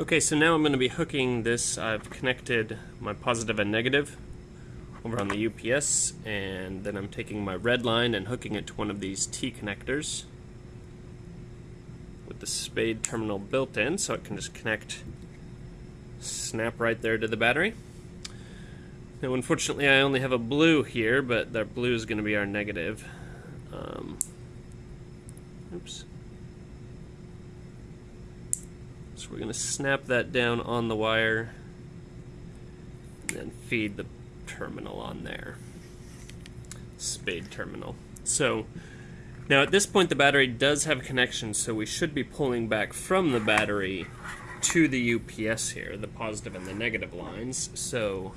Okay, so now I'm going to be hooking this. I've connected my positive and negative over on the UPS, and then I'm taking my red line and hooking it to one of these T connectors with the spade terminal built in, so it can just connect, snap right there to the battery. Now, unfortunately, I only have a blue here, but that blue is going to be our negative. Um, oops. So we're going to snap that down on the wire and feed the terminal on there. Spade terminal. So now at this point the battery does have a connection so we should be pulling back from the battery to the UPS here, the positive and the negative lines. So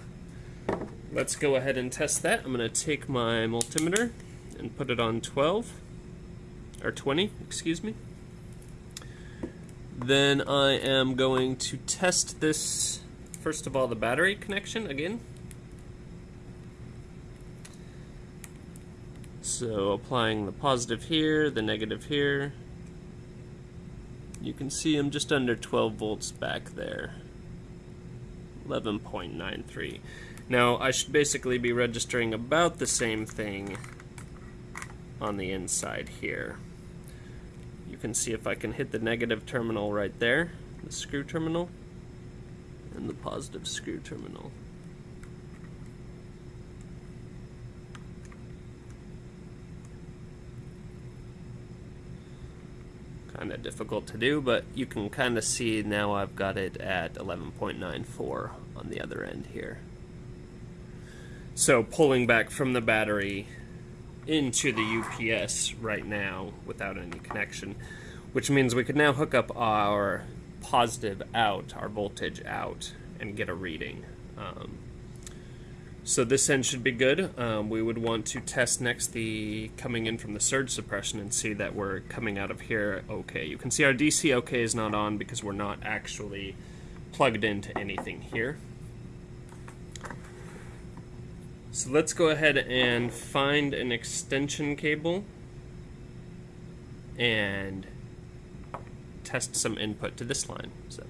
let's go ahead and test that. I'm going to take my multimeter and put it on 12 or 20, excuse me. Then I am going to test this, first of all, the battery connection again. So applying the positive here, the negative here. You can see I'm just under 12 volts back there. 11.93. Now I should basically be registering about the same thing on the inside here can see if I can hit the negative terminal right there, the screw terminal, and the positive screw terminal. Kind of difficult to do, but you can kind of see now I've got it at 11.94 on the other end here. So pulling back from the battery into the UPS right now without any connection, which means we could now hook up our positive out, our voltage out, and get a reading. Um, so this end should be good. Um, we would want to test next the coming in from the surge suppression and see that we're coming out of here okay. You can see our DC okay is not on because we're not actually plugged into anything here. So let's go ahead and find an extension cable and test some input to this line. So